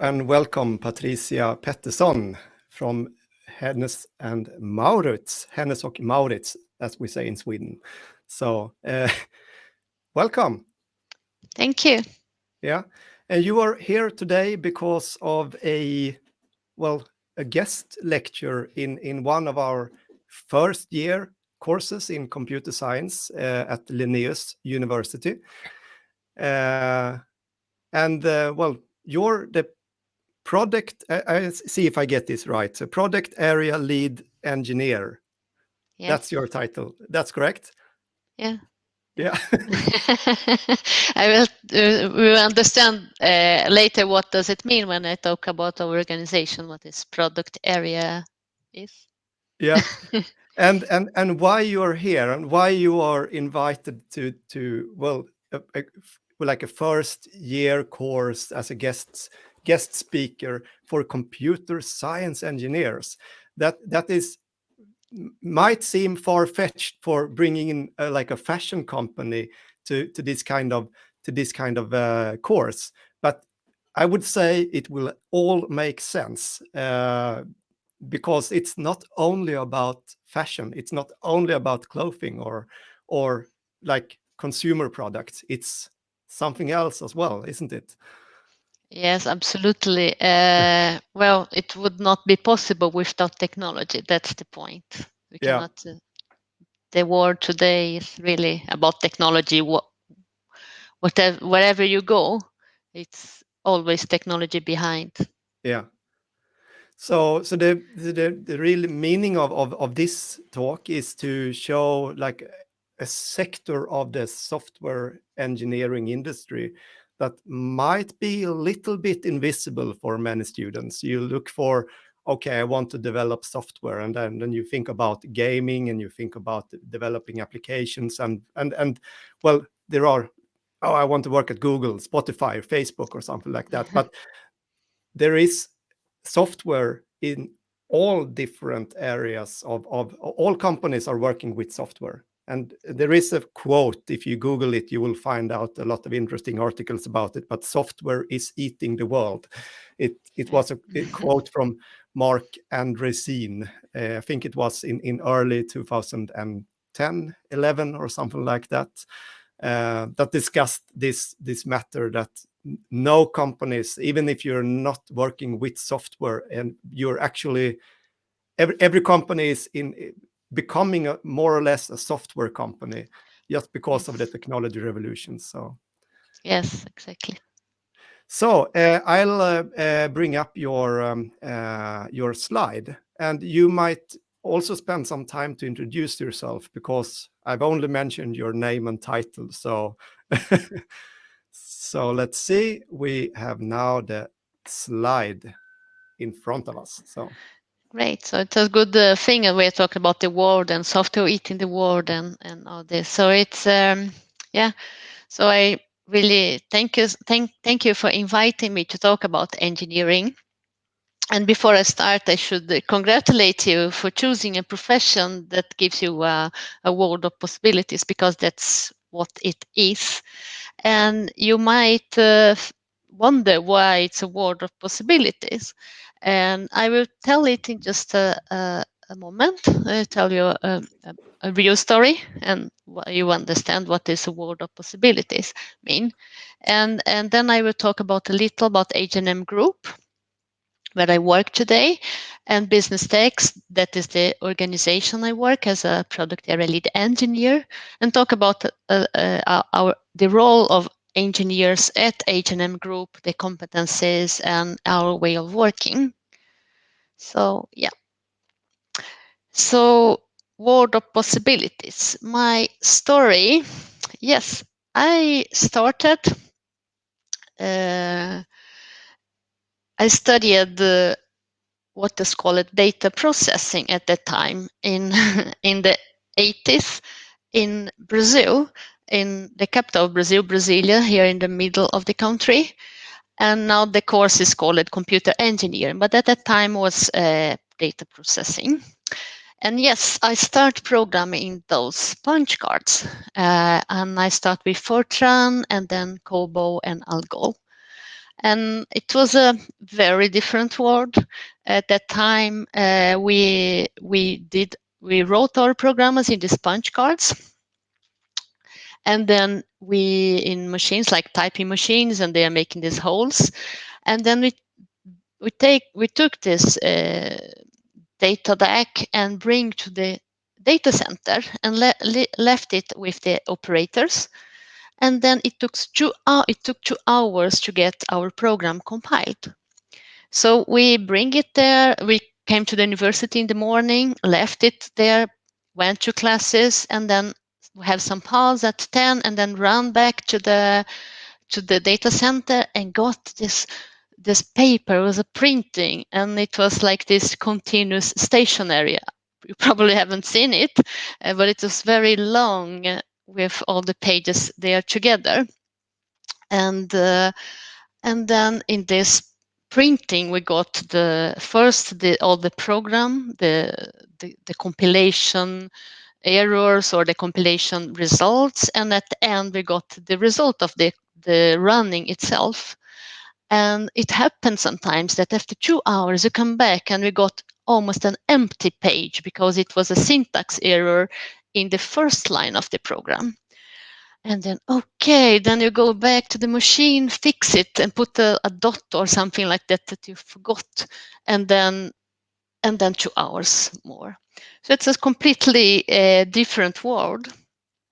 And hello and welcome, Patricia Pettersson from Hennes and Mauritz, Hennes och Mauritz, as we say in Sweden. So, uh, welcome. Thank you. Yeah, and you are here today because of a, well, a guest lecture in, in one of our first year courses in computer science uh, at Linnaeus University. Uh, and uh, well, you're the product, I, I, see if I get this right, so product area lead engineer. Yes. That's your title. That's correct? Yeah. Yeah. I will, uh, we will understand uh, later what does it mean when I talk about our organization, what this product area is. Yeah. and and and why you are here and why you are invited to to well a, a, like a first year course as a guest guest speaker for computer science engineers. That that is might seem far-fetched for bringing in uh, like a fashion company to to this kind of to this kind of uh, course, but I would say it will all make sense uh, because it's not only about fashion, it's not only about clothing or or like consumer products. It's something else as well, isn't it? Yes, absolutely. Uh, well, it would not be possible without technology. That's the point. We yeah. cannot. Uh, the world today is really about technology. What, whatever, wherever you go, it's always technology behind. Yeah. So, so the the the real meaning of of of this talk is to show like a sector of the software engineering industry that might be a little bit invisible for many students. You look for, okay, I want to develop software, and then, then you think about gaming and you think about developing applications and and and well, there are, oh, I want to work at Google, Spotify, or Facebook, or something like that. but there is software in all different areas of, of all companies are working with software and there is a quote, if you Google it, you will find out a lot of interesting articles about it, but software is eating the world. It, it was a, a quote from Marc Andreessen. Uh, I think it was in, in early 2010, 11 or something like that, uh, that discussed this, this matter that no companies, even if you're not working with software and you're actually, every, every company is in becoming a, more or less a software company just because of the technology revolution. So, yes, exactly. So uh, I'll uh, uh, bring up your um, uh, your slide, and you might also spend some time to introduce yourself because I've only mentioned your name and title. So, so let's see. We have now the slide in front of us. So. Great. So it's a good uh, thing and we're talking about the world and software eating the world and, and all this. So it's, um, yeah. So I really thank you, thank, thank you for inviting me to talk about engineering. And before I start, I should congratulate you for choosing a profession that gives you a, a world of possibilities because that's what it is. And you might uh, wonder why it's a world of possibilities. And I will tell it in just a, a, a moment. I'll tell you a, a, real story and you understand what this world of possibilities mean. And, and then I will talk about a little about H&M Group, where I work today, and Business Techs, that is the organization I work as a product area lead engineer, and talk about uh, uh, our the role of engineers at H&M Group, the competencies and our way of working. So yeah. So world of possibilities. My story, yes, I started, uh, I studied uh, what is called data processing at that time in, in the 80s in Brazil in the capital of Brazil, Brasilia, here in the middle of the country. And now the course is called computer engineering, but at that time was uh, data processing. And yes, I start programming those punch cards. Uh, and I start with Fortran and then COBOL and Algol. and it was a very different world at that time. Uh, we we did we wrote our programmers in these punch cards, and then we in machines like typing machines, and they are making these holes, and then we we take we took this uh, data DAC and bring to the data center and le le left it with the operators and then it took two uh, it took two hours to get our program compiled. So we bring it there. We came to the university in the morning, left it there, went to classes, and then have some pause at 10 and then run back to the to the data center and got this this paper was a printing and it was like this continuous stationery you probably haven't seen it uh, but it was very long with all the pages there together. And, uh, and then in this printing, we got the first the, all the program, the, the, the compilation errors or the compilation results. And at the end, we got the result of the, the running itself. And it happens sometimes that after two hours, you come back and we got almost an empty page because it was a syntax error in the first line of the program. And then, okay, then you go back to the machine, fix it, and put a, a dot or something like that that you forgot, and then, and then two hours more. So it's a completely uh, different world.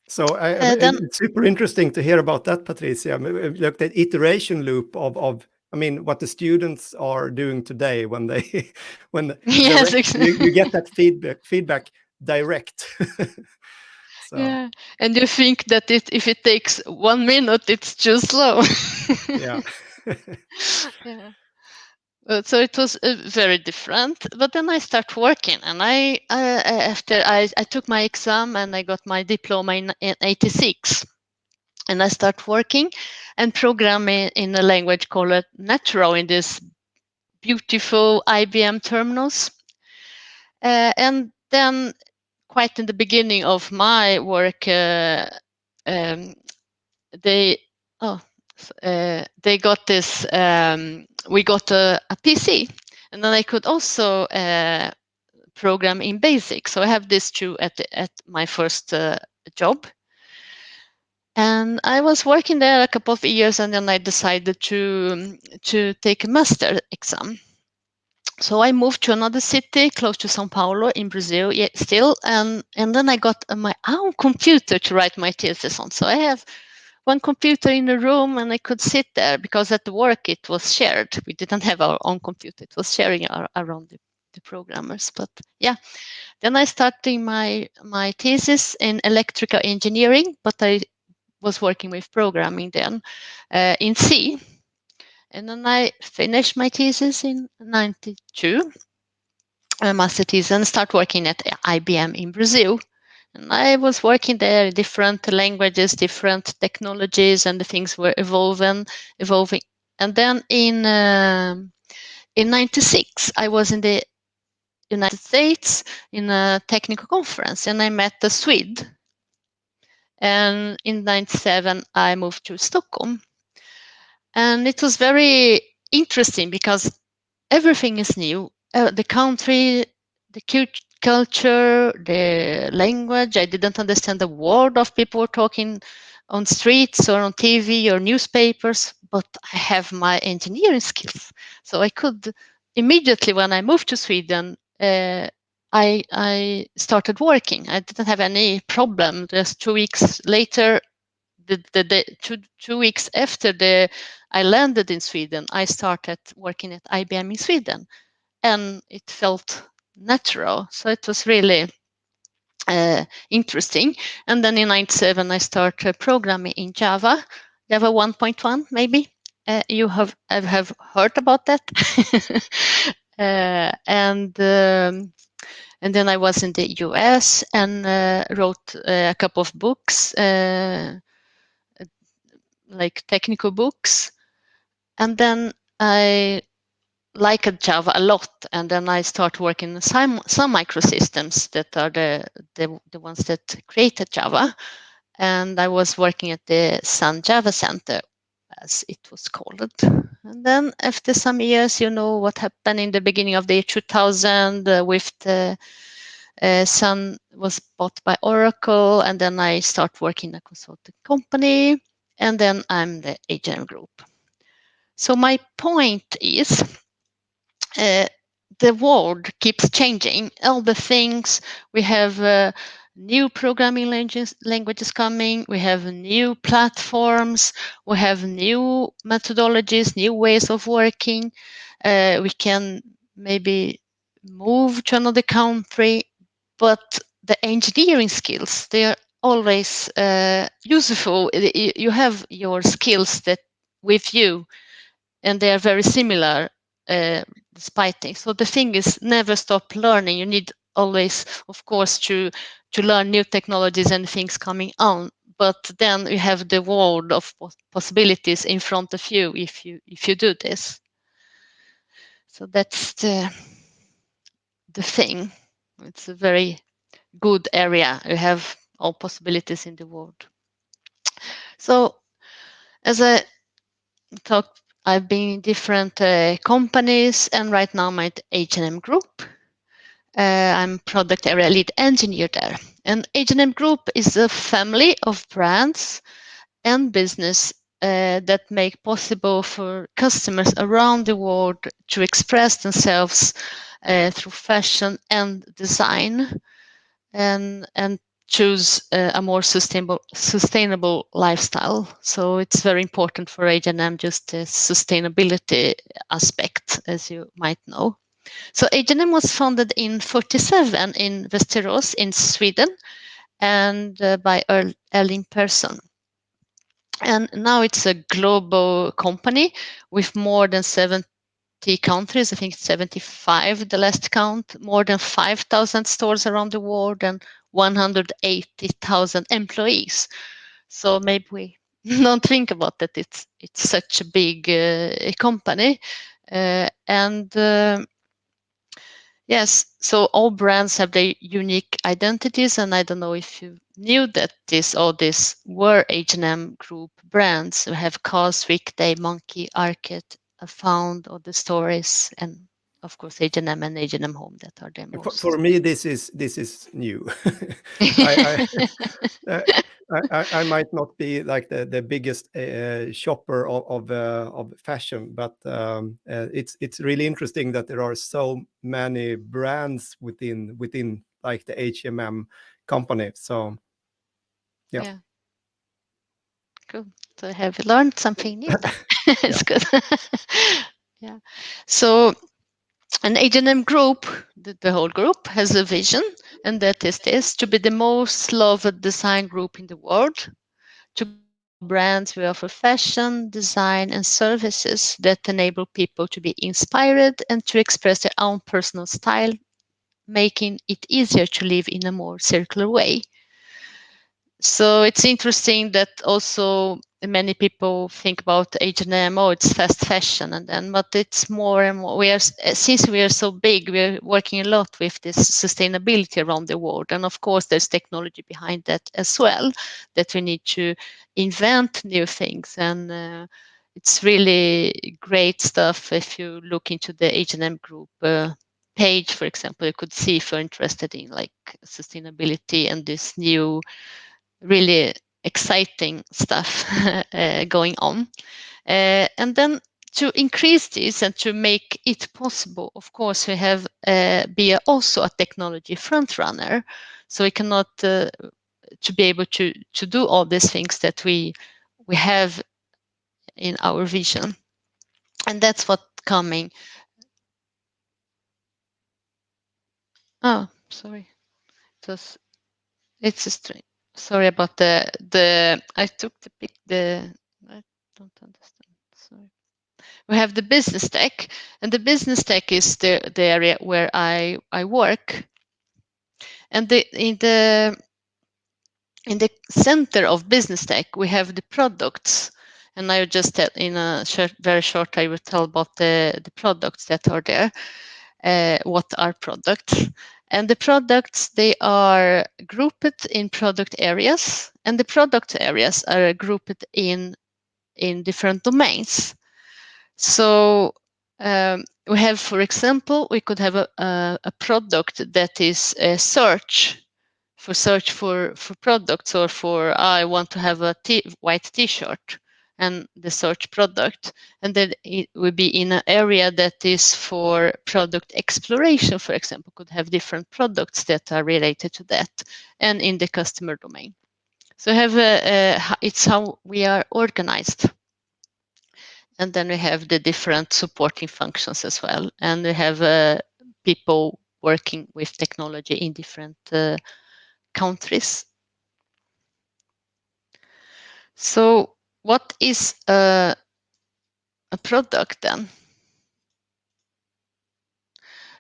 So I, uh, then, it's super interesting to hear about that, Patricia. Look, the iteration loop of, of I mean, what the students are doing today when they, when yes, exactly. you, you, get that feedback, feedback direct. so. Yeah, and you think that it, if it takes one minute, it's too slow. yeah. yeah. so it was uh, very different. But then I start working, and I uh, after I, I took my exam and I got my diploma in, in '86 and I start working and programming in a language called Natural in this beautiful IBM terminals. Uh, and then quite in the beginning of my work, uh, um, they oh uh, they got this. Um, we got a, a, PC, and then I could also uh, program in BASIC. So I have this too at the, at my first uh, job. And I was working there a couple of years, and then I decided to to take a master exam so I moved to another city close to Sao Paulo in Brazil, still, and and then I got my own computer to write my thesis on. So I have one computer in the room, and I could sit there because at work it was shared. We didn't have our own computer; it was sharing our, around the, the programmers. But yeah, then I started my my thesis in electrical engineering, but I was working with programming then uh, in C and then I finished my thesis in 92, a master thesis, and start working at IBM in Brazil. And I was working there, different languages, different technologies, and the things were evolving, evolving. And then in uh, in '96, I was in the United States in a technical conference, and I met a Swede. And in '97, I moved to Stockholm and it was very interesting because everything is new. Uh, the country, the culture, the language. I didn't understand the word of people talking on streets or on TV or newspapers, but I have my engineering skills. So I could immediately, when I moved to Sweden, uh, I, I started working. I didn't have any problem. Just two weeks later, the, the, the two, two weeks after the I landed in Sweden, I started working at IBM in Sweden, and it felt natural. So it was really uh, interesting. And then in '97, I started programming in Java, Java 1.1, maybe. Uh, you have have heard about that, and um, and then I was in the U.S. and uh, wrote uh, a couple of books, uh, like technical books, and then I liked Java a lot, and then I started working in some Sun Microsystems that are the, the the ones that created Java, and I was working at the Sun Java Center, as it was called, And then after some years, you know what happened in the beginning of the year 2000 uh, with the uh, Sun was bought by Oracle, and then I start working in a consulting company, and then I'm the H&M Group. So my point is, uh, the world keeps changing. All the things we have. Uh, new programming languages, languages coming, we have new platforms, we have new methodologies, new ways of working. Uh, we can maybe move to another country, but the engineering skills, they are always uh, useful. You have your skills that with you, and they are very similar uh, despite things. So the thing is, never stop learning. You need always, of course, to to learn new technologies and things coming on. But then you have the world of possibilities in front of you if you if you do this. So that's the the thing. It's a very good area. You have all possibilities in the world. So as I talked, I've been in different uh, companies and right now I'm at H&M Group I'm product area lead engineer there. And H&M Group is a family of brands and business uh, that make possible for customers around the world to express themselves uh, through fashion and design and and choose uh, a more sustainable sustainable lifestyle so it's very important for H&M just the sustainability aspect as you might know so H&M was founded in 47 in Västerås in Sweden and uh, by Erling Persson. And now it's a global company with more than 70 countries, I think 75 the last count, more than 5,000 stores around the world and 180,000 employees. So maybe we don't think about that it's it's such a big uh, company. Uh, and uh, Yes, so all brands have their unique identities, and I don't know if you knew that this all these were H&M Group brands. We have COS, Weekday, Monki, Arket, Found, or the stories, and of course H&M and H&M Home that are the most. For, for me, this is this is new. I, I, uh, I, I, might not be like the the biggest uh, shopper of of, uh, of, fashion, but um, uh, it's it's really interesting that there are so many brands within within like the H&M company. So, yeah. yeah. Cool. So have you learned something new? it's good. yeah. So an H&M group, the, the, whole group has a vision, and that is this, to be the most loved design group in the world. To brands, we offer fashion, design, and services that enable people to be inspired and to express their own personal style, making it easier to live in a more circular way. So it's interesting that also many people think about H&M, oh, it's fast fashion, and then, but it's more and more. We are since we are so big, we are working a lot with this sustainability around the world, and of course, there's technology behind that as well. That we need to invent new things, and uh, it's really great stuff. If you look into the H&M group uh, page, for example, you could see if you're interested in like sustainability and this new, really exciting stuff uh, going on. Uh, and then to increase this and to make it possible, of course, we have uh, be also a technology front runner. So we cannot uh, to be able to to do all these things that we we have in our vision, and that's what coming. Oh, sorry, it was it's a strange sorry about the the I took the pic the I don't understand. Sorry. We have the business tech, and the business tech is the the area where I I work. And the in the in the center of business tech, we have the products. And I just tell in a short, very short, I will tell about the, the products that are there. Uh, what are products? And the products, they are grouped in product areas, and the product areas are grouped in, in different domains. So um, we have, for example, we could have a, a, a product that is a search for search for for products or for I want to have a t- white T-shirt and the search product, and then it would be in an area that is for product exploration, for example, could have different products that are related to that, and in the customer domain. So have a, a it's how we are organized and then we have the different supporting functions as well and we have uh, people working with technology in different uh, countries so what is a, a product then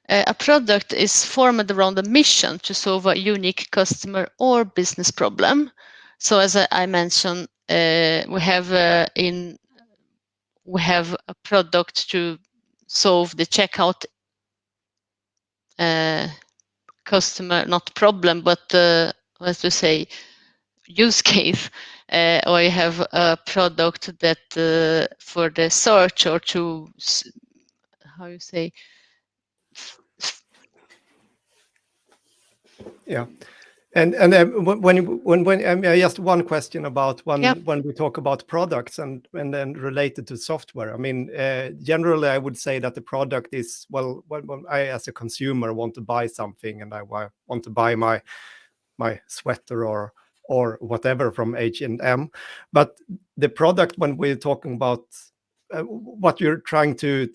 uh, a product is formed around a mission to solve a unique customer or business problem so as i, I mentioned uh, we have uh, in we have a product to solve the checkout uh, customer, not problem, but uh, let's say use case. Uh, or you have a product that uh, for the search or to how you say yeah and and uh, when when when um, just one question about when yep. when we talk about products and and then related to software. I mean, uh, generally, I would say that the product is well, when, when, I as a consumer want to buy something and I want to buy my my sweater or or whatever from H and M, but the product when we're talking about uh, what you're trying to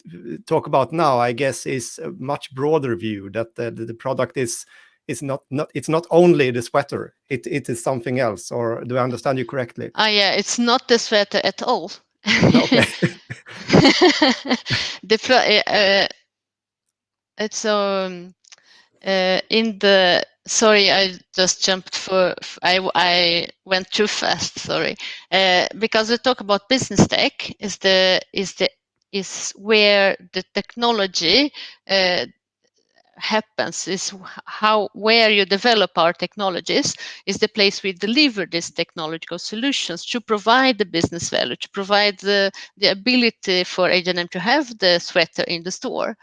talk about now, I guess, is a much broader view that the, the product is it's not not it's not only the sweater it it is something else or do i understand you correctly? Ah yeah it's not the sweater at all. Okay. The uh, uh, it's um uh, in the sorry i just jumped for i i went too fast sorry. Uh, because we talk about business tech is the is the is where the technology uh, happens is how where you develop our technologies is the place we deliver these technological solutions to provide the business value to provide the, the ability for H&M to have the sweater in the store.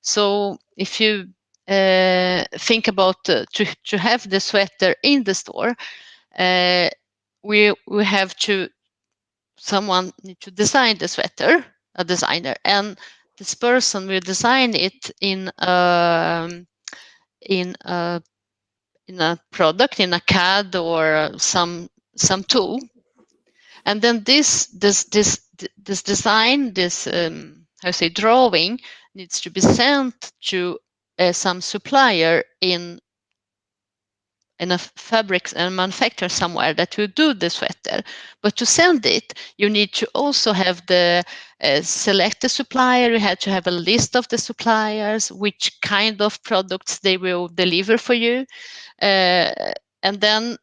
So if you uh, think about uh, to, to have the sweater in the store uh, we we have to someone need to design the sweater a designer and this person will design it in a, in a in a product in a CAD or some some tool, and then this this this this design this um, how say drawing needs to be sent to some supplier in in a fabrics and manufacturer somewhere that will do the sweater. But to send it, you need to also have the uh, select the supplier. You have to have a list of the suppliers, which kind of products they will deliver for you, uh, and then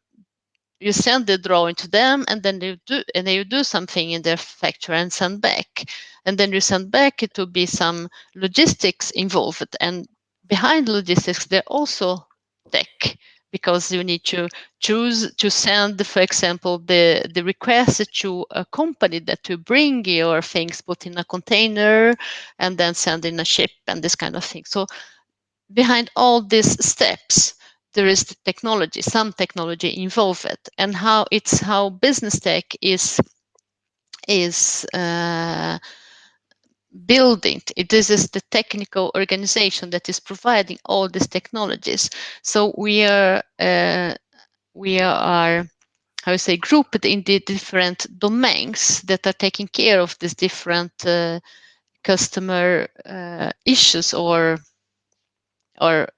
you send the drawing to them, and then you do and then you do something in their factory and send back, and then you send back. It will be some logistics involved, and behind logistics, there also tech because you need to choose to send, for example, the, the request to a company that to bring your things put in a container and then send in a ship and this kind of thing. So behind all these steps, there is the technology, some technology involved, and how it's how business tech is is uh, building. This is the technical organization that is providing all these technologies. So we are uh, we are how you say grouped in the different domains that are taking care of these different uh, customer uh, issues or or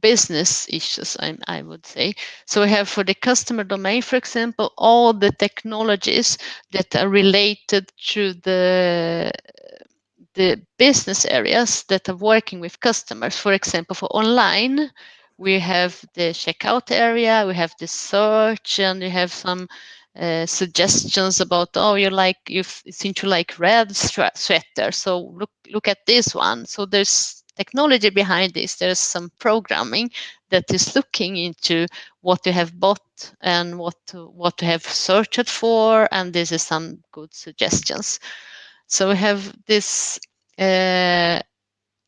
business issues I, I, would say so we have for the customer domain for example all the technologies that are related to the the business areas that are working with customers. For example, for online, we have the checkout area, we have the search, and we have some uh, suggestions about oh you like you seem to like red sweater so look look at this one. So there's technology behind this. There's some programming that is looking into what you have bought and what what to have searched for and this is some good suggestions So we have this uh,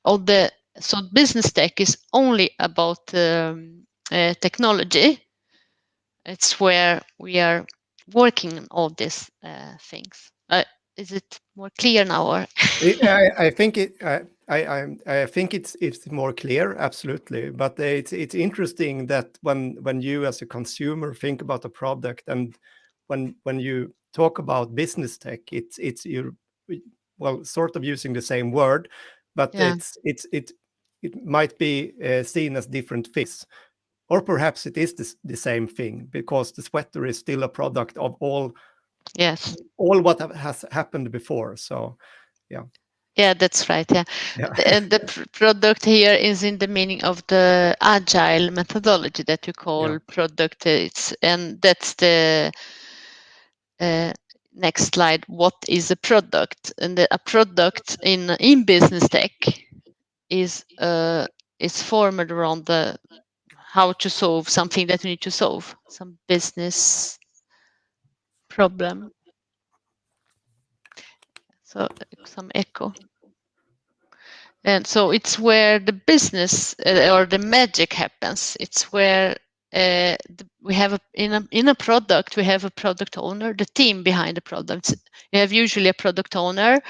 all the so business tech is only about um, uh, technology. It's where we are working on all these uh, things. Uh, is it more clear now? Or I, I, think it. I, I, I think it's it's more clear, absolutely. But it's it's interesting that when when you as a consumer think about a product and when when you talk about business tech, it's it's you well sort of using the same word, but yeah. it's it's it it might be uh, seen as different things or perhaps it is the, the same thing because the sweater is still a product of all yes all what has happened before so yeah yeah that's right yeah, yeah. and the pr product here is in the meaning of the agile methodology that you call yeah. product it's and that's the uh, next slide. What is a product? And a product in in business tech is uh is formed around the how to solve something that we need to solve some business problem. So some echo. And so it's where the business uh, or the magic happens. It's where uh, we have a, in a in a product we have a product owner the team behind the product we have usually a product owner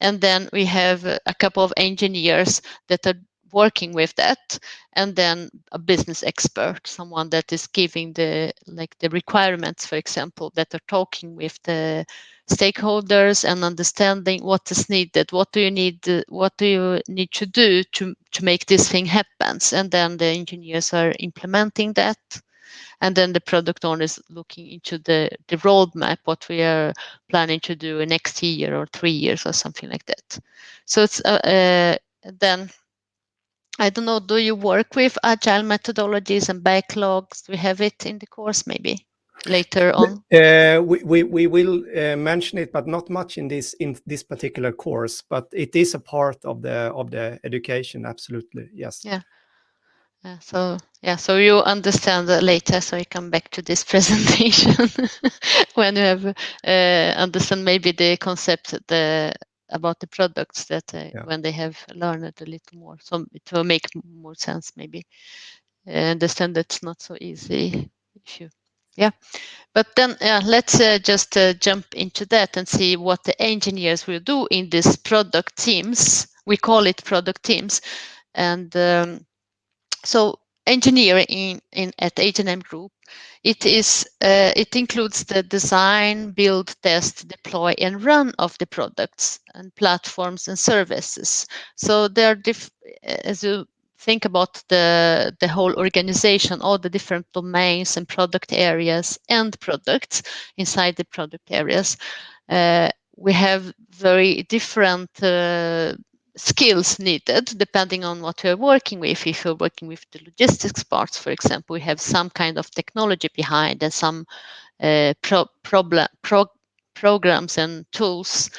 and then we have a couple of engineers that are working with that and then a business expert someone that is giving the like the requirements for example that are talking with the stakeholders and understanding what is needed what do you need what do you need to do to to make this thing happen? And then the engineers are implementing that and then the product owner is looking into the the roadmap what we are planning to do next year or three years or something like that. So it's uh, uh, then I don't know, do you work with agile methodologies and backlogs? Do we have it in the course maybe later on? Uh, we, we, we will uh, mention it, but not much in this in this particular course, but it is a part of the of the education, absolutely, yes. Yeah. Yeah, so yeah, so you understand that later. So I come back to this presentation when you have uh, understand maybe the concept, the about the products that uh, yeah. when they have learned a little more so it will make more sense maybe. I understand that's not so easy if you yeah. But then yeah, let's uh, just uh, jump into that and see what the engineers will do in these product teams. We call it product teams. And um, so engineering in, in at H&M Group it is uh, it includes the design, build, test, deploy, and run of the products and platforms and services. So there are as you think about the the whole organization, all the different domains and product areas and products inside the product areas. Uh, we have very different uh, skills needed depending on what you're working with. If you're working with the logistics parts, for example, we have some kind of technology behind and some uh, pro problem, pro programs and tools.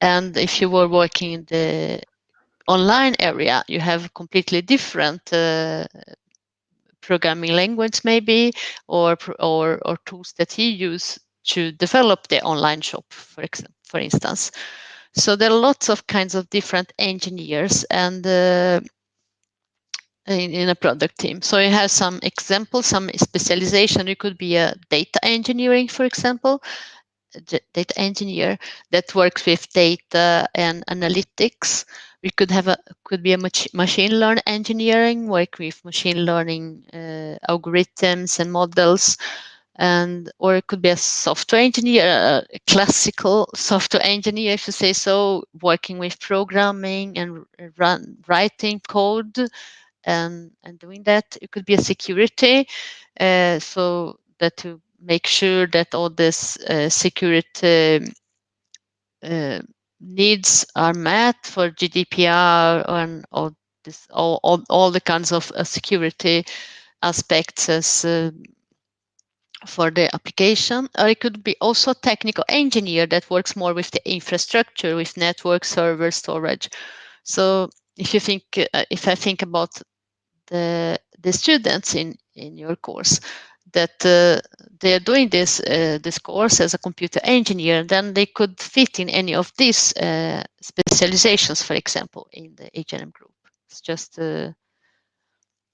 And if you were working in the online area, you have completely different uh, programming language maybe or, or, or tools that you use to develop the online shop, for for instance. So there are lots of kinds of different engineers and uh, in, in, a product team. So you have some examples, some specialization. You could be a data engineering, for example, data engineer that works with data and analytics. We could have a could be a mach machine learning engineering, work with machine learning uh, algorithms and models and or it could be a software engineer, a classical software engineer, if you say so, working with programming and run writing code and and doing that. It could be a security, uh, so that to make sure that all this uh, security uh, needs are met for GDPR and all this all all, all the kinds of uh, security aspects as uh, for the application or it could be also a technical engineer that works more with the infrastructure with network server storage so if you think uh, if i think about the the students in in your course that uh, they are doing this uh, this course as a computer engineer, then they could fit in any of these uh, specializations, for example, in the H&M group. It's just uh,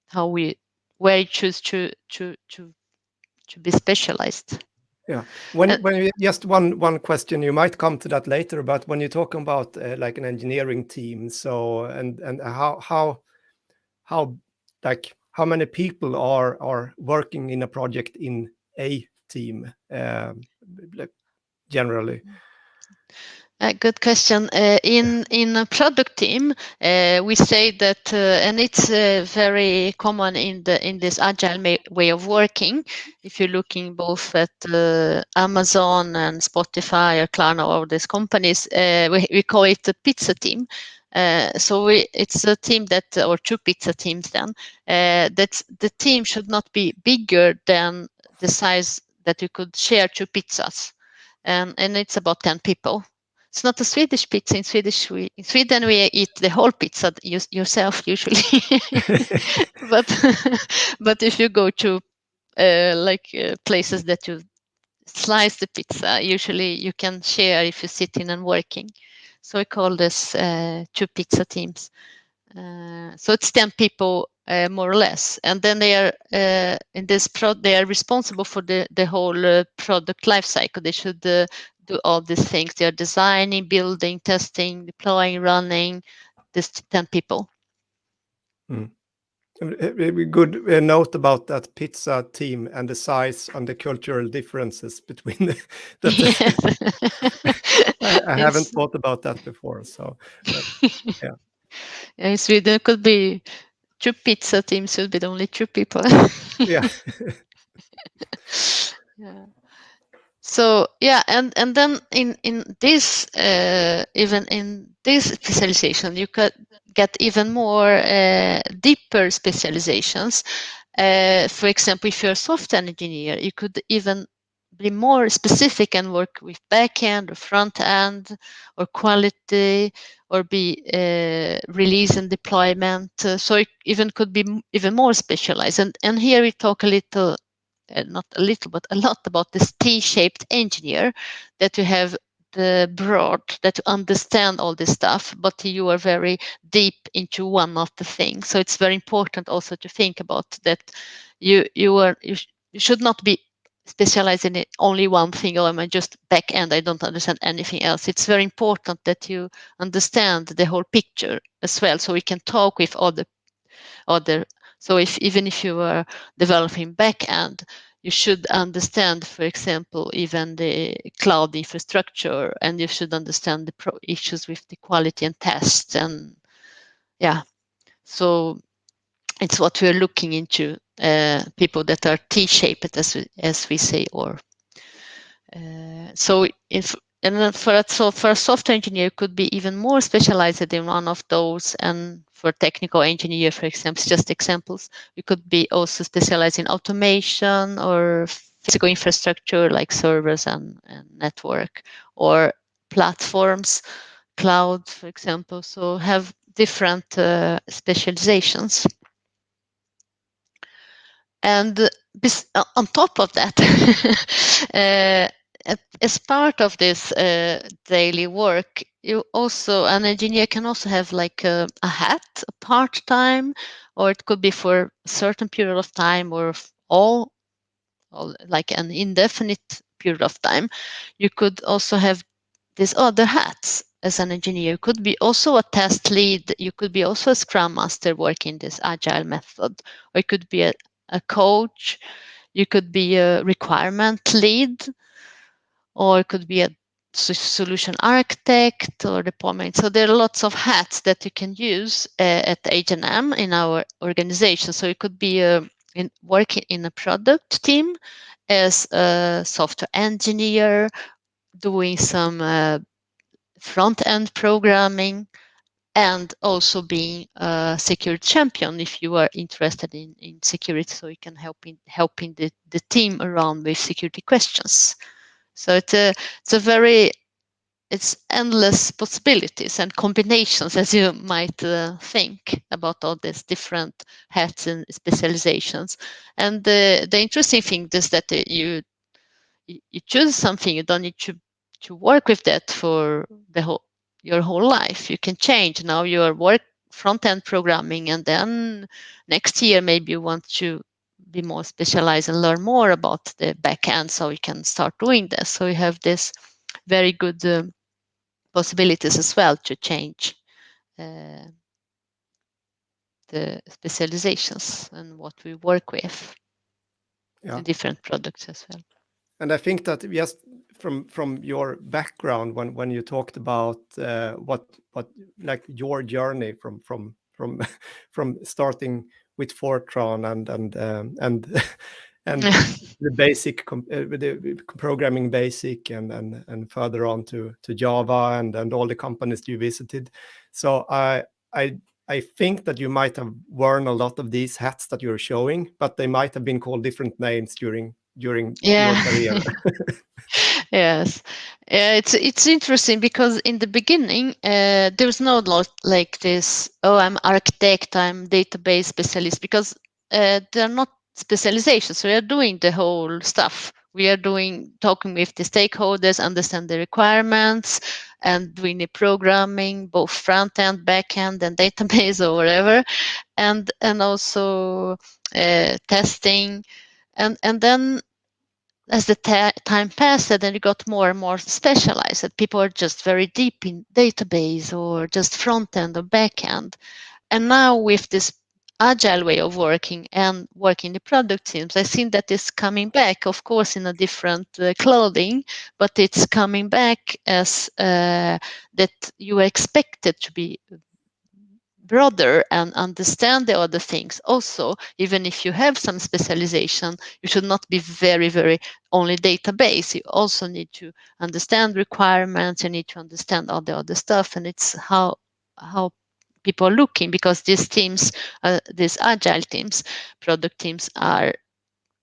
how we where you choose to to to to be specialized. Yeah. When uh, when you, just one one question, you might come to that later, but when you're talking about uh, like an engineering team, so and and how how how like how many people are are working in a project in a team um, generally? A good question. Uh, in in a product team, uh, we say that, uh, and it's uh, very common in the in this agile way of working. If you're looking both at uh, Amazon and Spotify or Klarna or these companies, uh, we we call it the pizza team. so we, it's a team that, or two pizza teams then, that the team should not be bigger than the size that you could share two pizzas. And, and it's about 10 people it's not a Swedish pizza. In Swedish, we, in Sweden we eat the whole pizza you, yourself usually. but but if you go to uh, like uh, places that you slice the pizza, usually you can share if you sit in and working. So we call this uh, two pizza teams. Uh, so it's 10 people uh, more or less. And then they are uh, in this pro they are responsible for the, the whole uh, product life cycle. They should uh, do all these things. They're designing, building, testing, deploying, running. This 10 people. Mm. Good note about that pizza team and the size and the cultural differences between the. the I, I haven't thought about that before, so but, yeah. In Sweden, could be two pizza teams it should be only two people. yeah. yeah so yeah and and then in in this uh, even in this specialization you could get even more uh, deeper specializations. Uh, for example if you're a software engineer you could even be more specific and work with backend or front end or quality or be uh, release and deployment. So it even could be even more specialized. And and here we talk a little uh, not a little, but a lot about this T-shaped engineer that you have the broad that you understand all this stuff, but you are very deep into one of the things. So it's very important also to think about that you you are you, sh you should not be specialized in only one thing or am I just back end I don't understand anything else it's very important that you understand the whole picture as well so we can talk with other other so if even if you are developing backend, you should understand, for example, even the cloud infrastructure, and you should understand the issues with the quality and tests, And yeah, so it's what we're looking into, uh, people that are T-shaped, as we, as we say, or uh, so if and for a, so for a software engineer could be even more specialized in one of those and for technical engineer, for example, just examples. We could be also specialized in automation or physical infrastructure like servers and, and network or platforms, cloud, for example. So have different uh, specializations. And uh, on top of that, uh, as part of this uh, daily work, you also an engineer can also have like a, a hat, a part time, or it could be for a certain period of time, or all, like an indefinite period of time. You could also have these other hats as an engineer. You could be also a test lead. You could be also a scrum master working this agile method, or you could be a, a coach. You could be a requirement lead or it could be a solution architect or deployment. So there are lots of hats that you can use uh, at H&M in our organization. So it could be uh, in working in a product team as a software engineer, doing some uh, front-end programming, and also being a security champion if you are interested in, in security, so you can help in helping the, the team around with security questions. So it's a it's a very it's endless possibilities and combinations as you might uh, think about all these different hats and specializations. And the the interesting thing is that you you choose something you don't need to to work with that for the whole your whole life. You can change. Now you are work front end programming and then next year maybe you want to be more specialized and learn more about the back end so you can start doing this so you have this very good uh, possibilities as well to change uh, the specializations and what we work with Yeah. different products as well. And I think that just from from your background, when when you talked about uh, what what like your journey from from from from starting with Fortran and and um, and and the basic uh, the programming basic and and and further on to to Java and and all the companies you visited. So I I I think that you might have worn a lot of these hats that you're showing, but they might have been called different names during during Yeah. your career. yes. Yeah it's it's interesting because in the beginning uh, there's no lot like this oh i'm architect i'm database specialist because uh, they're not specializations. We are doing the whole stuff. We are doing talking with the stakeholders understand the requirements and doing the programming both front end back end and database or whatever and and also uh, testing. And and then as the time passed, then it got more and more specialized. People are just very deep in database or just front end or back end. And now with this agile way of working and working the product teams, I think that is coming back, of course, in a different uh, clothing, but it's coming back as uh, that you expected to be broader and understand the other things also. Even if you have some specialization you should not be very very only database. You also need to understand requirements you need to understand all the other stuff and it's how how people are looking because these teams uh, these agile teams product teams are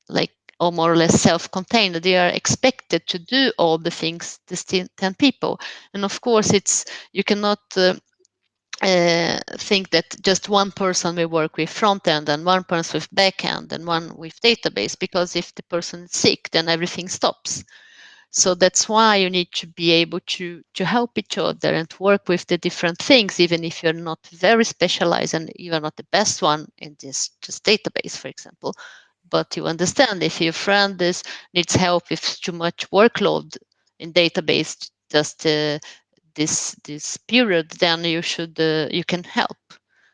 like or more or less self-contained. They are expected to do all the things the 10 people. And of course it's you cannot uh, uh, think that just one person will work with front end and one person with back end and one with database because if the person is sick then everything stops. So that's why you need to be able to to help each other and work with the different things even if you're not very specialized and you're not the best one in this just database for example. But you understand if your friend is needs help with too much workload in database just uh, this this period, then you should uh, you can help.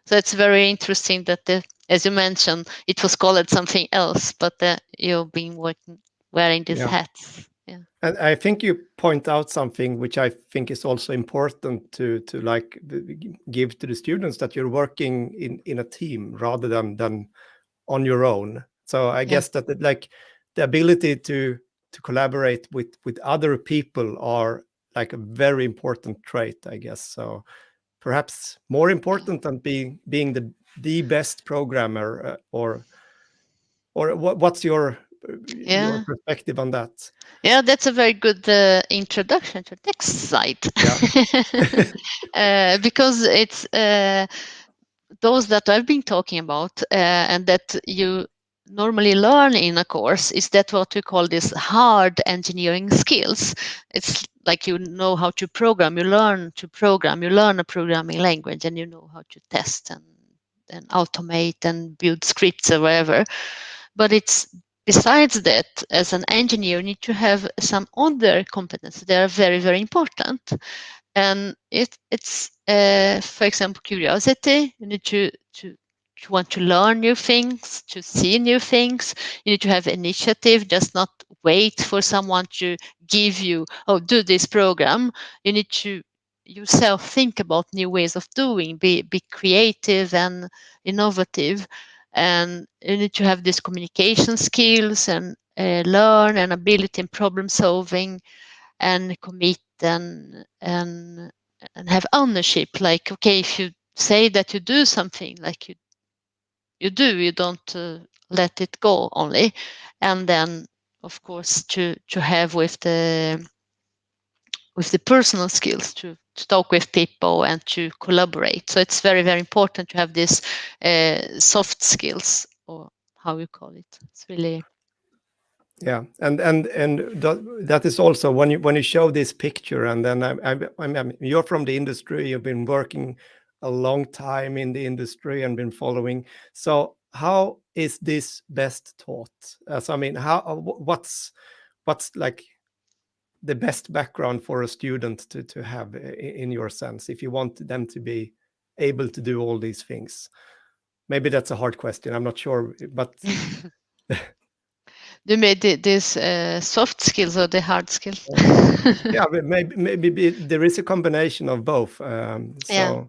So it's very interesting that the, as you mentioned, it was called something else, but uh, you've been working wearing these Yeah. hats. Yeah. And I think you point out something which I think is also important to to like give to the students that you're working in in a team rather than than on your own. So I Yeah. guess that like the ability to to collaborate with with other people are like a very important trait, I guess. So perhaps more important than being being the the best programmer uh, or or what, what's your uh, your Yeah. perspective on that? Yeah, that's a very good uh, introduction to the next slide. uh, because it's uh, those that I've been talking about uh, and that you normally learn in a course is that what we call this hard engineering skills. It's like you know how to program, you learn to program, you learn a programming language and you know how to test and, and automate and build scripts or whatever. But it's besides that, as an engineer, you need to have some other competencies that are very, very important. And it, it's, uh, for example, curiosity. You need to, to, to want to learn new things, to see new things. You need to have initiative, just not wait for someone to give you, oh, do this program. You need to yourself think about new ways of doing, be, be creative and innovative and you need to have these communication skills and uh, learn and ability in problem solving and commit and and and have ownership like okay if you say that you do something like you you do you don't uh, let it go only and then of course to to have with the with the personal skills to, to talk with people and to collaborate. So it's very very important to have this uh, soft skills or how you call it. It's really yeah and and and that is also when you when you show this picture and then I, I, I mean you're from the industry you've been working a long time in the industry and been following so how is this best taught So, i mean how uh, what's what's like the best background for a student to to have in your sense if you want them to be able to do all these things maybe that's a hard question i'm not sure but Du menar this uh, soft skills or the hard skills? yeah, maybe maybe there is a combination of both. Um, so. Yeah.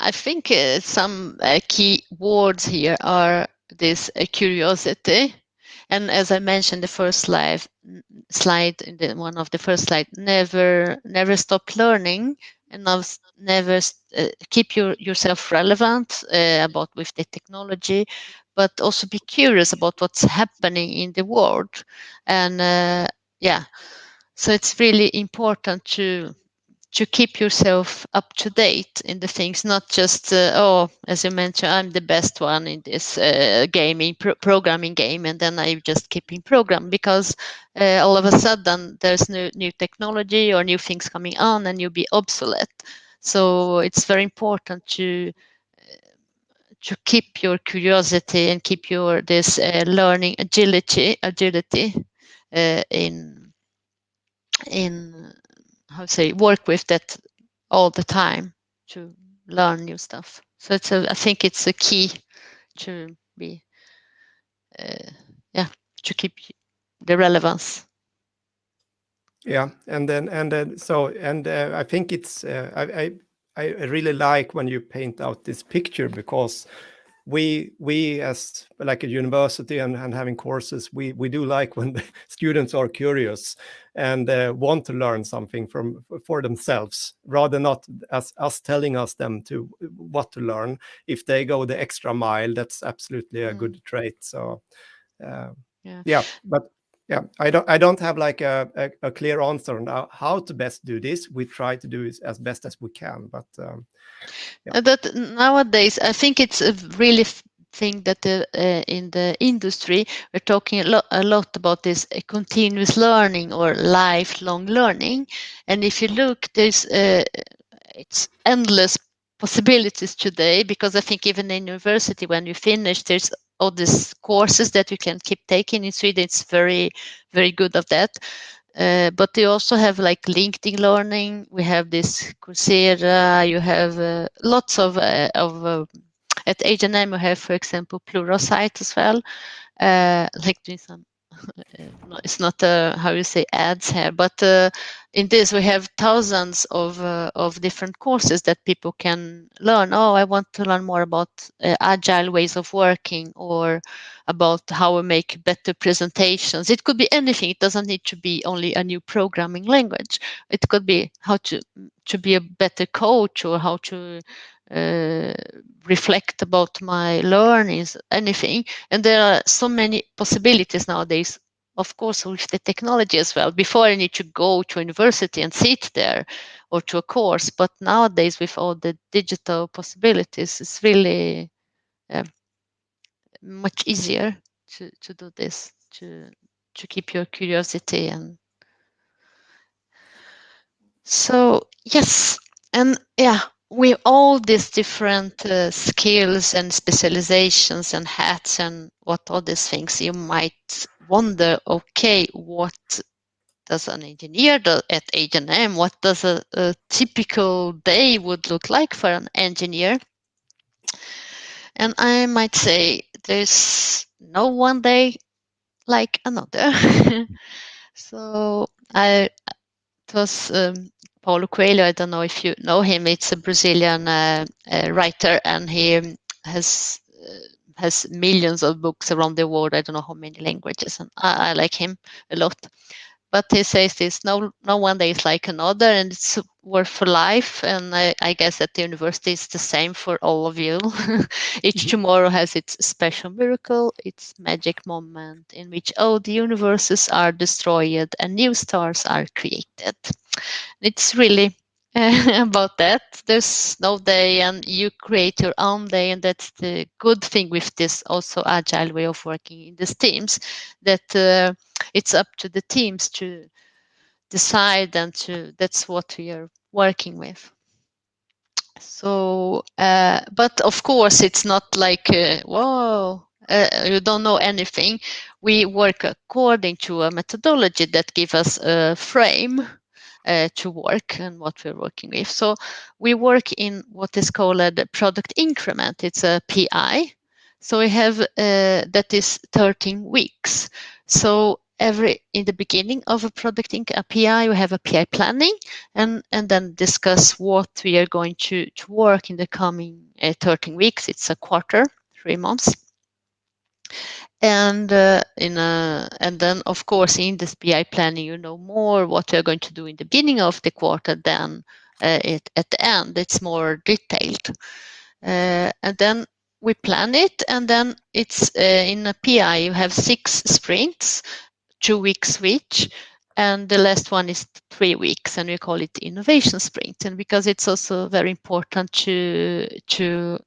I think uh, some uh, key words here are this uh, curiosity, and as I mentioned the first slide, slide in the one of the first slide, never never stop learning and never uh, keep your, yourself relevant uh, about with the technology but also be curious about what's happening in the world. And uh, yeah, so it's really important to to keep yourself up to date in the things, not just uh, oh, as you mentioned, I'm the best one in this uh, gaming pro programming game, and then I just keeping program because uh, all of a sudden there's new new technology or new things coming on, and you'll be obsolete. So it's very important to to keep your curiosity and keep your this uh, learning agility agility uh, in in how to say work with that all the time to learn new stuff. So it's a, I think it's a key to be uh, yeah to keep the relevance. Yeah and then and then so and uh, i think it's uh, I, I I really like when you paint out this picture because we we as like a university and, and having courses we we do like when the students are curious and uh, want to learn something from for themselves rather not as us telling us them to what to learn if they go the extra mile that's absolutely a mm. good trait so uh, yeah. yeah but yeah i don't i don't have like a, a, a, clear answer on how to best do this we try to do it as best as we can but um, yeah. that nowadays i think it's a really thing that the, uh, in the industry we're talking a lot, a lot about this uh, continuous learning or lifelong learning and if you look there's uh, it's endless possibilities today because i think even in university when you finish there's all these courses that you can keep taking in Sweden. It's very, very good of that. Uh, but they also have like LinkedIn Learning. We have this Coursera. You have uh, lots of uh, of uh, at H&M. You have, for example, Pluralsight as well. Uh, like doing some it's not uh, how you say ads here, but uh, in this we have thousands of uh, of different courses that people can learn. Oh, I want to learn more about uh, agile ways of working, or about how we make better presentations. It could be anything. It doesn't need to be only a new programming language. It could be how to to be a better coach or how to uh, reflect about my learnings, anything. And there are so many possibilities nowadays, of course, with the technology as well. Before I need to go to university and sit there or to a course, but nowadays with all the digital possibilities, it's really uh, much easier to, to do this, to, to keep your curiosity and so yes, and yeah, with all these different uh, skills and specializations and hats and what all these things, you might wonder, okay, what does an engineer do at H&M? What does a, a typical day would look like for an engineer? And I might say there's no one day like another. so I it was um, Paulo Coelho. I don't know if you know him. It's a Brazilian uh, uh, writer, and he has uh, has millions of books around the world. I don't know how many languages, and I, I like him a lot. But he says this no no one day is like another and it's worth for life. And I, I, guess at the university it's the same for all of you. Each mm-hmm. tomorrow has its special miracle its magic moment in which all the universes are destroyed and new stars are created. It's really about that. There's no day and you create your own day and that's the good thing with this also agile way of working in these teams that uh, it's up to the teams to decide and to that's what we are working with. So uh, but of course it's not like uh, whoa uh, you don't know anything. We work according to a methodology that gives us a frame uh, to work and what we're working with so we work in what is called a product increment it's a pi so we have uh, that is 13 weeks so every in the beginning of a product in a PI, we have a PI planning and, and then discuss what we are going to, to work in the coming uh, 13 weeks. It's a quarter, three months. And uh, in a, and then of course in this PI planning, you know more what you're going to do in the beginning of the quarter than uh, it, at the end. It's more detailed. Uh, and then we plan it and then it's uh, in a PI you have six sprints two weeks each and the last one is three weeks and we call it innovation sprint and because it's also very important to to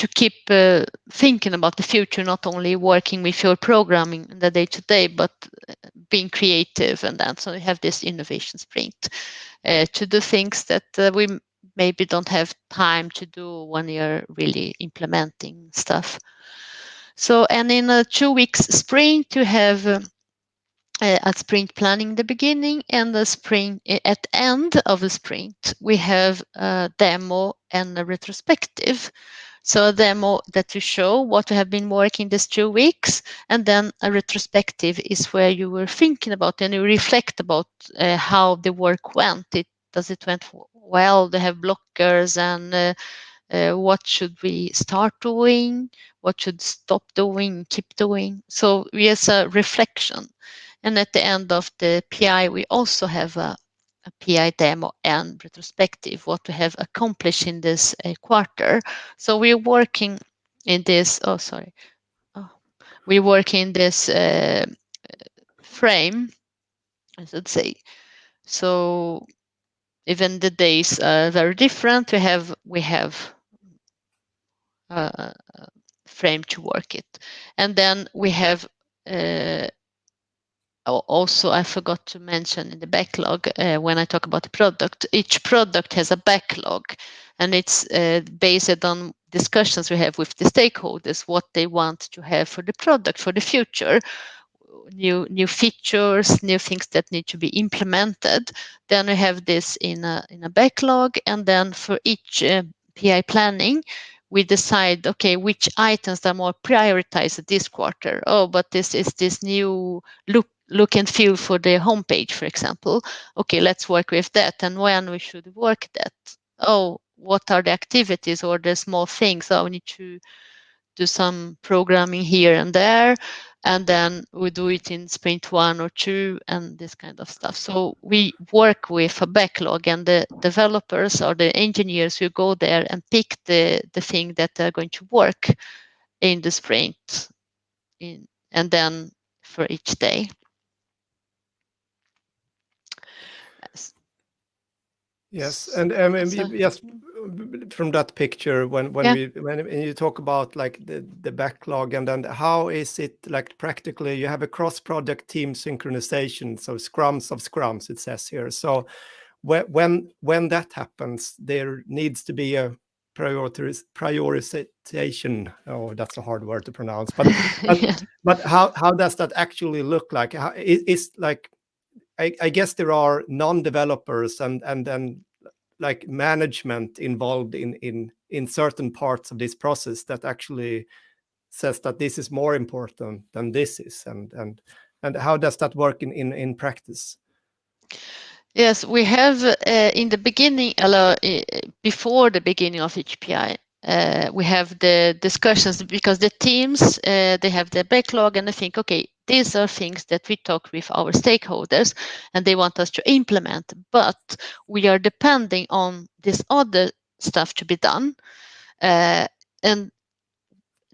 to keep uh, thinking about the future not only working with your programming in the day to day but uh, being creative and that. so we have this innovation sprint uh, to do things that uh, we maybe don't have time to do when you're really implementing stuff so, and in a two weeks sprint, you have uh, a sprint planning the beginning and the sprint at end of the sprint, we have a demo and a retrospective. So a demo that you show what you have been working these two weeks, and then a retrospective is where you were thinking about and you reflect about uh, how the work went. It does it went well? They have blockers and uh, uh, what should we start doing? What should stop doing, keep doing? So we have a reflection. And at the end of the PI, we also have a, a PI demo and retrospective, what we have accomplished in this uh, quarter. So we're working in this, oh, sorry. Oh, we work in this uh, frame, I should say. So even the days are very different. We have we have uh, frame to work it. And then we have also, I forgot to mention in the backlog uh, when I talk about the product, each product has a backlog and it's uh, based on discussions we have with the stakeholders, what they want to have for the product for the future, new new features, new things that need to be implemented. Then we have this in a, in a backlog and then for each uh, PI planning, we decide, okay, which items are more prioritized this quarter. Oh, but this is this new look look and feel for the homepage, for example. Okay, let's work with that. And when we should work that? Oh, what are the activities or the small things? Oh, we need to do some programming here and there and then we do it in sprint one or two and this kind of stuff. So we work with a backlog and the developers or the engineers who go there and pick the, the thing that they're going to work in the sprint in, and then for each day. Yes, and um, so, yes, from that picture when when yeah. we when, when you talk about like the the backlog and then how is it like practically you have a cross project team synchronization so scrums of scrums it says here so when when that happens there needs to be a prioritization oh that's a hard word to pronounce but but, yeah. but how how does that actually look like how, is like I, I guess there are non-developers and and then like management involved in in in certain parts of this process that actually says that this is more important than this is and and and how does that work in in, in practice? Yes we have uh, in the beginning uh, before the beginning of each pi uh, we have the discussions because the teams uh, they have the backlog and they think okay these are things that we talk with our stakeholders and they want us to implement but we are depending on this other stuff to be done uh, and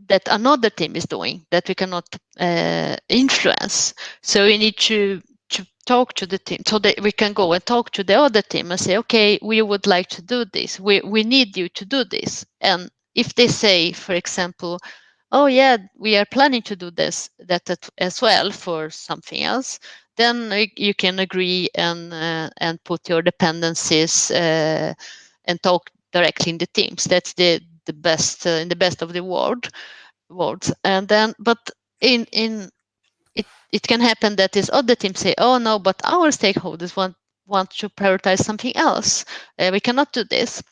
that another team is doing that we cannot uh, influence. So we need to talk to the team so that we can go and talk to the other team and say okay we would like to do this. We, we need you to do this. And if they say for example oh yeah we are planning to do this that as well for something else then you can agree and uh, and put your dependencies uh, and talk directly in the teams. That's the the best uh, in the best of the world worlds. And then but in in it it can happen that this other team say oh no but our stakeholders want want to prioritize something else. Uh, we cannot do this.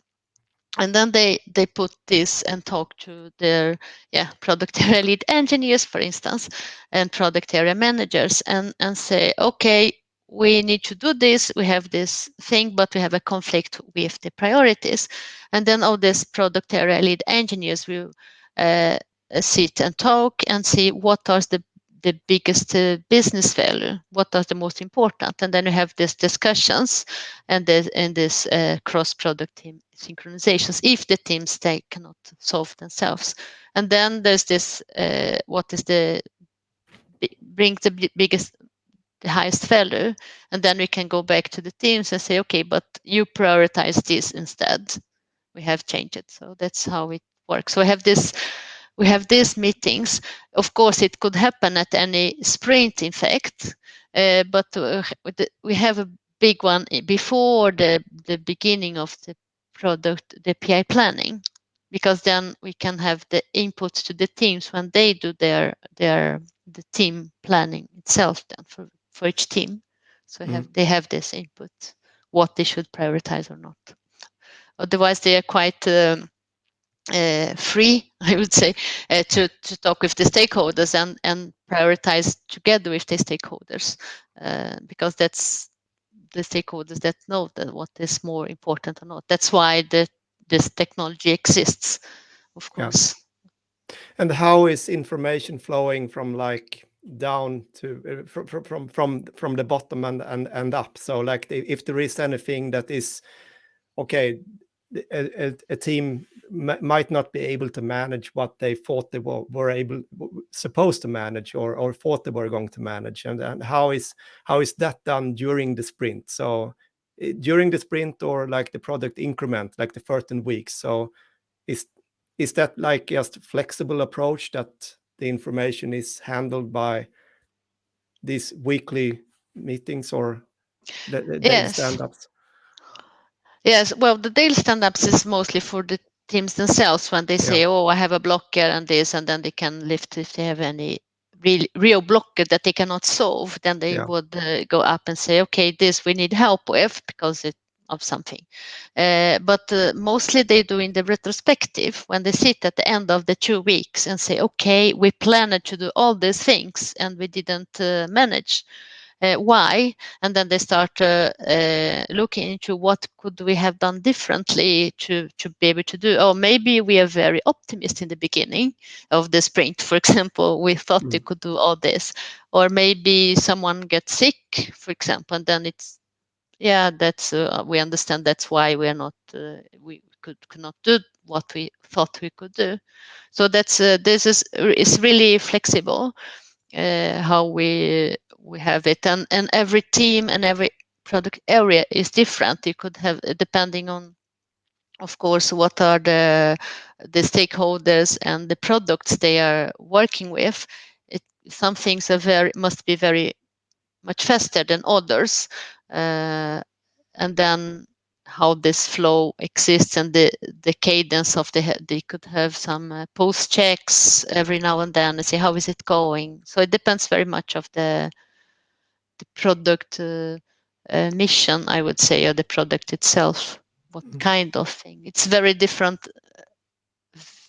And then they they put this and talk to their yeah product area lead engineers for instance and product area managers and and say okay we need to do this. We have this thing but we have a conflict with the priorities. And then all these product area lead engineers will uh, sit and talk and see what are the the biggest uh, business value what are the most important? And then you have these discussions and this and this uh, cross product team synchronizations if the teams they cannot solve themselves. And then there's this uh, what is the bring the biggest the highest value and then we can go back to the teams and say okay but you prioritize this instead. We have changed it. So that's how it works. So we have this we have these meetings. Of course, it could happen at any sprint, in fact, uh, but uh, we have a big one before the, the beginning of the product, the PI planning, because then we can have the inputs to the teams when they do their their the team planning itself then for, for each team. So mm. have, they have this input, what they should prioritize or not. Otherwise, they are quite um, uh, free, I would say, uh, to, to talk with the stakeholders and, and prioritize together with the stakeholders, uh, because that's the stakeholders that know that what is more important or not. That's why the, this technology exists, of course. Yeah. And how is information flowing from like down to from from from from the bottom and and and up? So like if there is anything that is okay a, a, a team might not be able to manage what they thought they were, were able supposed to manage or, or thought they were going to manage. And, and how is how is that done during the sprint? So eh, during the sprint or like the product increment like the 13 weeks so is is that like just flexible approach that the information is handled by these weekly meetings or the, the yes. stand-ups Yes, well, the daily stand-ups is mostly for the teams themselves when they say, yeah. "Oh, I have a blocker and this," and then they can lift if they have any real real blocker that they cannot solve. Then they yeah. would uh, go up and say, "Okay, this we need help with because it of something." Uh, but uh, mostly they do in the retrospective when they sit at the end of the two weeks and say, "Okay, we planned to do all these things and we didn't uh, manage." Uh, why and then they start uh, uh, looking into what could we have done differently to to be able to do. Or maybe we are very optimistic in the beginning of the sprint for example. We thought mm. we could do all this. Or maybe someone gets sick for example and then it's yeah that's uh, we understand that's why we are not uh, we could, could not do what we thought we could do. So that's uh, this is is really flexible how we we have it. And and every team and every product area is different. You could have depending on of course what are the the stakeholders and the products they are working with. It, some things are very must be very much faster than others uh, and then how this flow exists and the the cadence of the they could have some uh, post checks every now and then and see how is it going. So it depends very much of the the product uh, uh, mission i would say or the product itself what mm. kind of thing. It's very different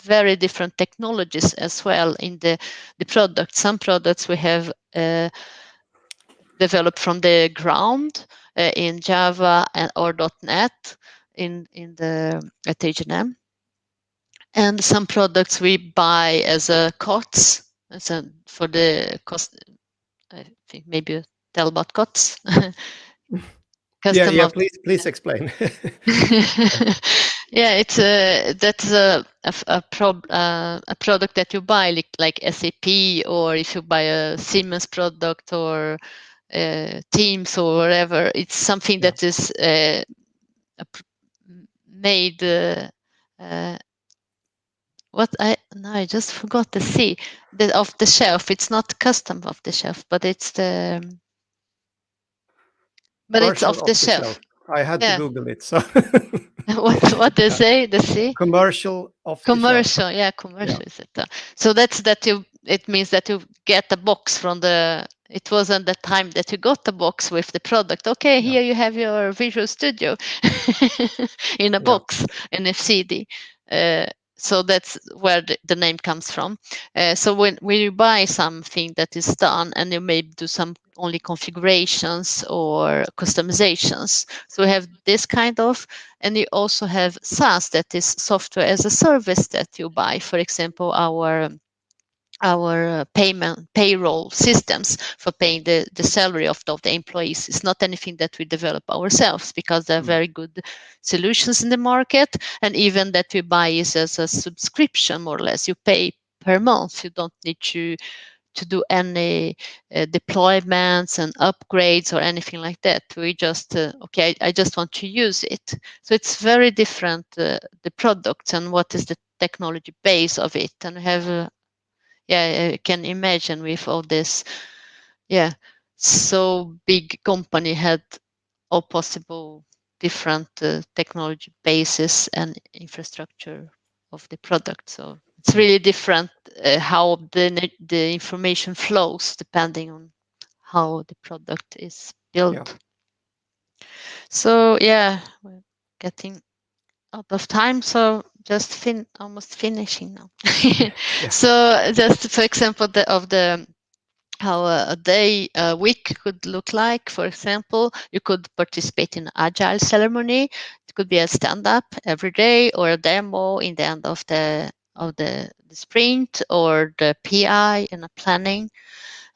very different technologies as well in the the product. Some products we have uh, developed from the ground in Java and or .NET in in the at H&M. and some products we buy as a COTS, as a, for the cost. I think maybe tell about COTS. yeah, yeah. Please, please explain. yeah, it's a that's a a a, prob, uh, a product that you buy like like SAP or if you buy a Siemens product or uh, Teams or whatever. It's something yeah. that is uh, made. Uh, uh, what I no, I just forgot to see the off the shelf. It's not custom off the shelf, but it's the but it's off, off the, shelf. shelf. I had yeah. to Google it. So what what they say? The see commercial of commercial. Yeah, commercial yeah. is it? Uh, so that's that you. It means that you get a box from the. It wasn't the time that you got the box with the product. Okay, yeah. here you have your Visual Studio in a box in a CD. Uh, so that's where the, the name comes from. Uh, so when, when you buy something that is done and you may do some only configurations or customizations. So we have this kind of, and you also have SaaS that is software as a service that you buy. For example, our our uh, payment payroll systems for paying the, the salary of the, of the employees. It's not anything that we develop ourselves because there are mm. very good solutions in the market. And even that we buy is as a subscription more or less. You pay per month. You don't need to to do any uh, deployments and upgrades or anything like that. We just uh, okay I, I, just want to use it. So it's very different uh, the products and what is the technology base of it. And we have uh, yeah, I can imagine with all this, yeah, so big company had all possible different uh, technology bases and infrastructure of the product. So it's really different uh, how the the information flows depending on how the product is built. Yeah. So yeah, we're getting out of time. So just fin almost finishing now. yeah. So just for example the, of the how a day a week could look like. For example, you could participate in agile ceremony. It could be a stand up every day or a demo in the end of the of the, the sprint or the PI and a planning.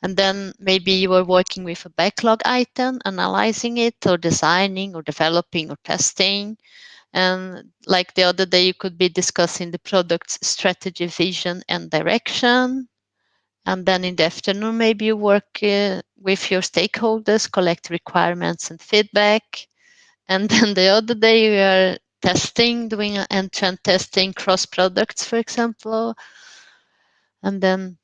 And then maybe you are working with a backlog item, analyzing it or designing or developing or testing and like the other day, you could be discussing the product's strategy, vision, and direction. And then in the afternoon, maybe you work uh, with your stakeholders, collect requirements and feedback. And then the other day, you are testing, doing end-to-end testing cross products, for example. And then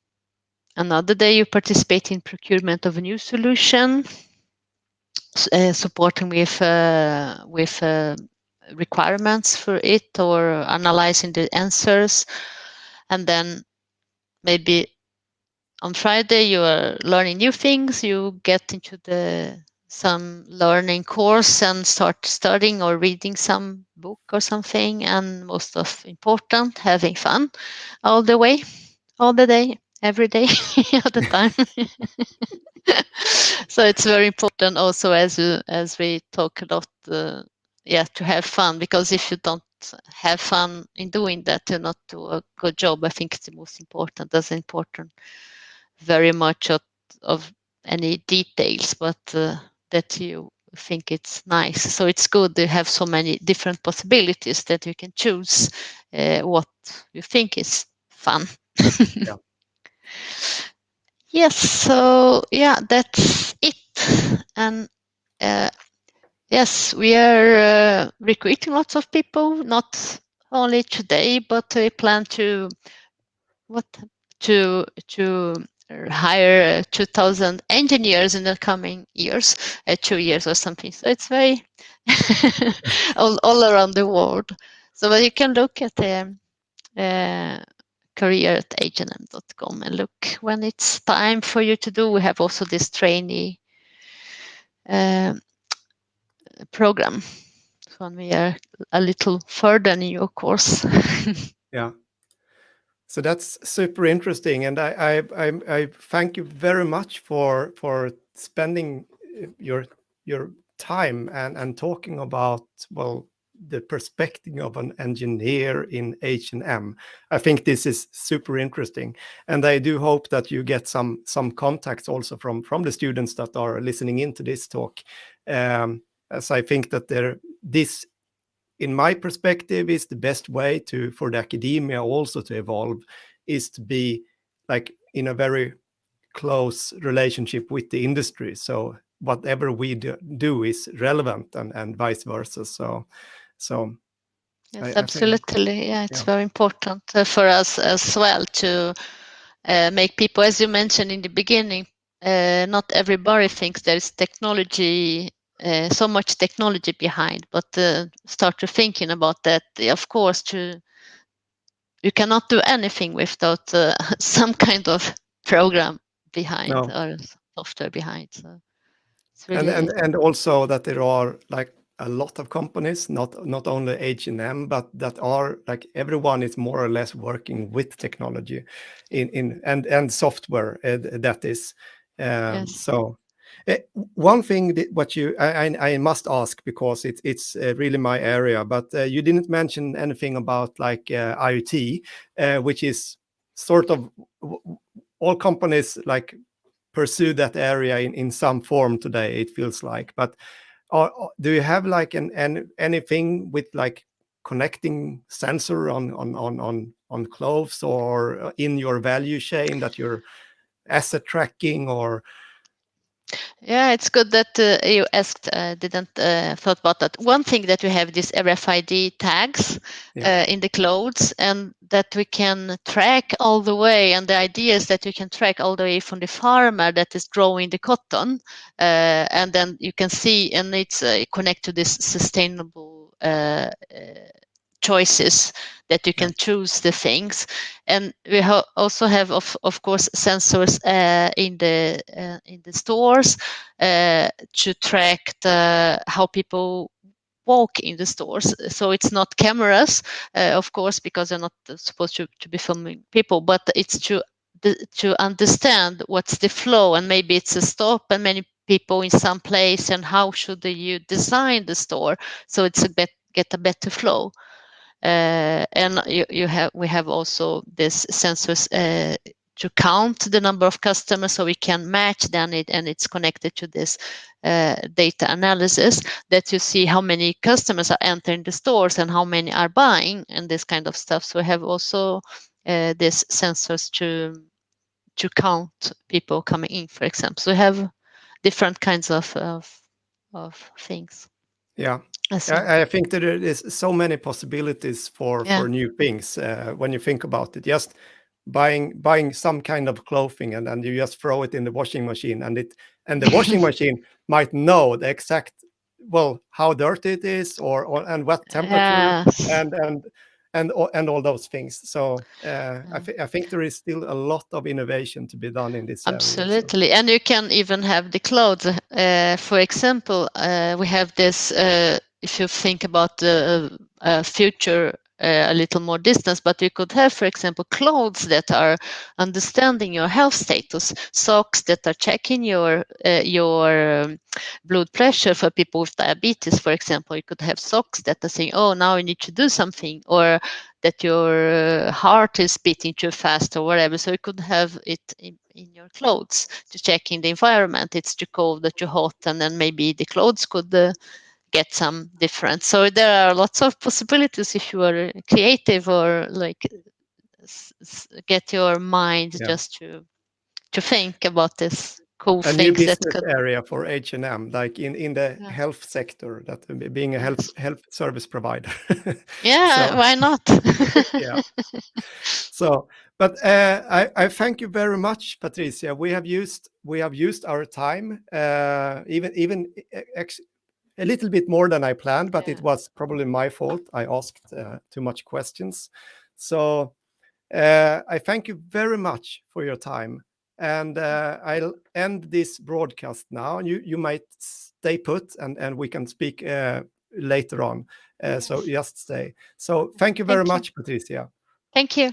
another day, you participate in procurement of a new solution, uh, supporting with uh, with uh, requirements for it or analyzing the answers. And then maybe on friday you are learning new things you get into the some learning course and start studying or reading some book or something and most of important having fun all the way all the day every day all the time. So it's very important also as as we talk a lot uh, yeah to have fun because if you don't have fun in doing that you not do a good job. I think it's the most important that's important very much of, of any details but uh, that you think it's nice. So it's good to have so many different possibilities that you can choose uh, what you think is fun. Yeah. yes so yeah that's it. And uh, Yes, we are uh, recruiting lots of people, not only today, but we plan to what to to hire uh, 2,000 engineers in the coming years, uh, two years or something. So it's very all, all around the world. So you can look at the uh, career at h&m.com and look when it's time for you to do. We have also this trainee um, program when we are a little further in your course. yeah. So that's super interesting, and I, I, I I thank you very much for for spending your your time and and talking about well the perspective of an engineer in H&M. I think this is super interesting, and I do hope that you get some some contacts also from from the students that are listening into this talk, um, as I think that there this, in my perspective, is the best way to for the academia also to evolve, is to be like in a very close relationship with the industry. So whatever we do, do is relevant and, and vice versa. So, so yes, I, absolutely. I think, yeah, it's yeah. very important uh, for us as well to uh, make people, as you mentioned in the beginning, uh, not everybody thinks there is technology, uh, so much technology behind, but uh, start to thinking about that. Of course, to you cannot do anything without uh, some kind of program behind no. or software behind. So really and, and and also that there are like a lot of companies, not not only H&M, but that are like everyone is more or less working with technology in in and and software uh, that is. Um, yes. So one thing that what you I, I must ask because it's it's uh, really my area, but uh, you didn't mention anything about like uh, IoT, uh, which is sort of all companies like pursue that area in, in some form today it feels like. But uh, do you have like an, an anything with like connecting sensor on on on on on clothes or uh, in your value chain that you're asset tracking or yeah, it's good that uh, you asked, uh, didn't uh, thought about that. One thing that we have these RFID tags yeah. Uh, in the clothes and that we can track all the way. And the idea is that you can track all the way from the farmer that is growing the cotton. Uh, and then you can see, and it's uh, connect to this sustainable choices that you can choose the things. And we ha also have of, of course sensors uh, in the uh, in the stores uh, to track the, how people walk in the stores. So it's not cameras uh, of course because they're not supposed to, to be filming people but it's to to understand what's the flow and maybe it's a stop and many people in some place and how should you design the store so it's a bit get a better flow and you, you have we have also this sensors uh, to count the number of customers so we can match then it and it's connected to this uh, data analysis that you see how many customers are entering the stores and how many are buying and this kind of stuff. So we have also uh, these sensors to to count people coming in for example. So we have different kinds of of, of things yeah I, I, think there is so many possibilities for yeah. for new things uh, when you think about it. Just buying buying some kind of clothing and then you just throw it in the washing machine and it and the washing machine might know the exact well how dirty it is or, or and what temperature and and and and all those things. So uh, I, th I, think there is still a lot of innovation to be done in this. Absolutely, area, so. and you can even have the clothes. Uh, for example, uh, we have this uh, if you think about the uh, future a little more distance, but you could have, for example, clothes that are understanding your health status, socks that are checking your uh, your um, blood pressure for people with diabetes, for example. You could have socks that are saying, "Oh, now you need to do something," or that your uh, heart is beating too fast, or whatever. So you could have it in, in your clothes to check in the environment. It's too cold, or too hot, and then maybe the clothes could uh, get some difference. So there are lots of possibilities if you are creative or like get your mind yeah. just to to think about this cool a new business could... area for H&M, like in in the yeah. health sector, that being a health health service provider. yeah, so, why not? yeah. So, but uh, I I thank you very much, Patricia. We have used we have used our time, uh, even even a little bit more than I planned, but yeah. it was probably my fault. I asked uh, too much questions. So uh, I thank you very much for your time. And uh, I'll end this broadcast now. You you might stay put and, and we can speak uh, later on. Uh, so just stay. So thank you very thank much, you. Patricia. Thank you.